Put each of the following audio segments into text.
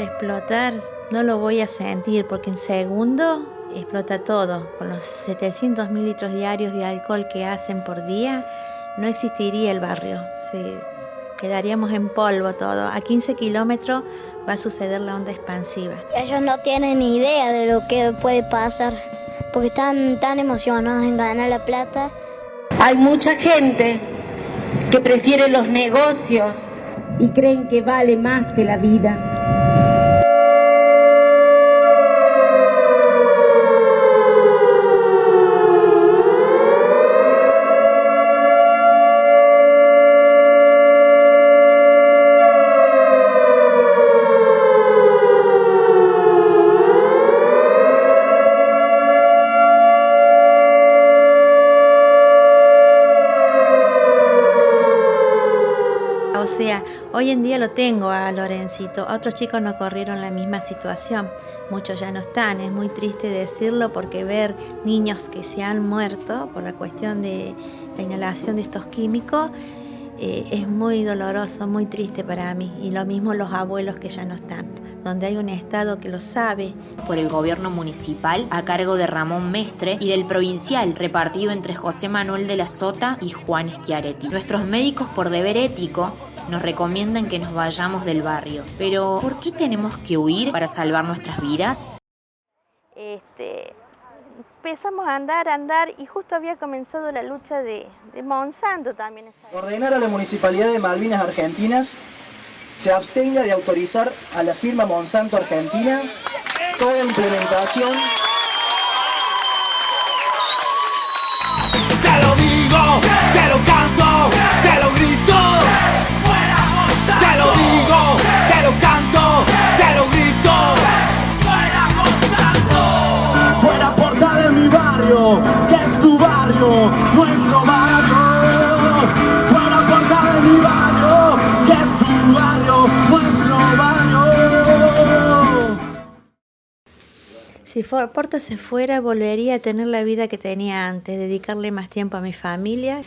explotar no lo voy a sentir porque en segundo explota todo. Con los 700 mililitros diarios de alcohol que hacen por día, no existiría el barrio. Se, quedaríamos en polvo todo. A 15 kilómetros va a suceder la onda expansiva. Ellos no tienen ni idea de lo que puede pasar porque están tan emocionados en ganar la plata. Hay mucha gente que prefiere los negocios y creen que vale más que la vida. Hoy en día lo tengo a Lorencito, otros chicos no corrieron la misma situación, muchos ya no están, es muy triste decirlo porque ver niños que se han muerto por la cuestión de la inhalación de estos químicos eh, es muy doloroso, muy triste para mí. Y lo mismo los abuelos que ya no están. Donde hay un Estado que lo sabe. Por el gobierno municipal a cargo de Ramón Mestre y del provincial repartido entre José Manuel de la Sota y Juan Schiaretti. Nuestros médicos por deber ético nos recomiendan que nos vayamos del barrio. Pero, ¿por qué tenemos que huir para salvar nuestras vidas? Este, empezamos a andar, a andar y justo había comenzado la lucha de, de Monsanto también. Ordenar a la Municipalidad de Malvinas Argentinas se abstenga de autorizar a la firma Monsanto Argentina toda implementación que es tu barrio, nuestro barrio. Fuera puerta de mi barrio, que es tu barrio, nuestro barrio. Si Porta se fuera, volvería a tener la vida que tenía antes, dedicarle más tiempo a mi familia.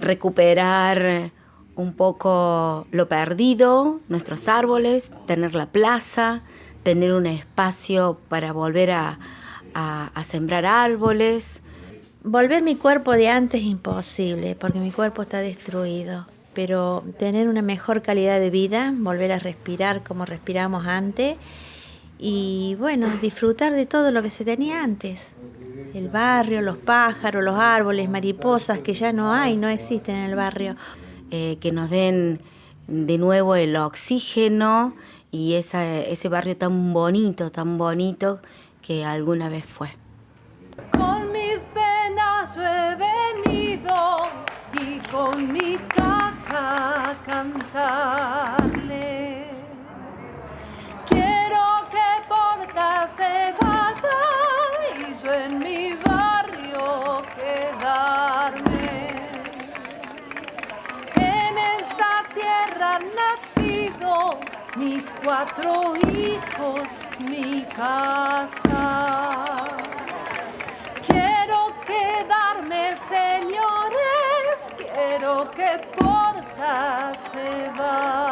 Recuperar un poco lo perdido, nuestros árboles, tener la plaza, tener un espacio para volver a, a, sembrar árboles. Volver mi cuerpo de antes es imposible porque mi cuerpo está destruido, pero tener una mejor calidad de vida, volver a respirar como respiramos antes y bueno, disfrutar de todo lo que se tenía antes. El barrio, los pájaros, los árboles, mariposas que ya no hay, no existen en el barrio. Eh, que nos den de nuevo el oxígeno y ese barrio tan bonito, tan bonito que alguna vez fue. Con mis penas he venido y con mi caja cantarle. Mis cuatro hijos, mi casa. Quiero quedarme, señores, quiero que Porta se vaya.